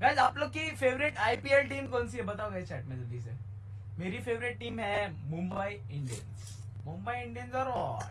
Guys आप लोग की फेवरेट आईपीएल टीम कौन सी है? बताओ गाइस चैट में जल्दी से। मेरी फेवरेट टीम है मुंबई इंडियंस मुंबई इंडियंस और?